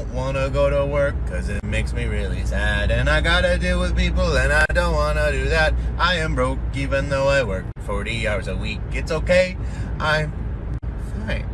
Don't wanna go to work cause it makes me really sad. And I gotta deal with people and I don't wanna do that. I am broke even though I work 40 hours a week. It's okay. I'm fine.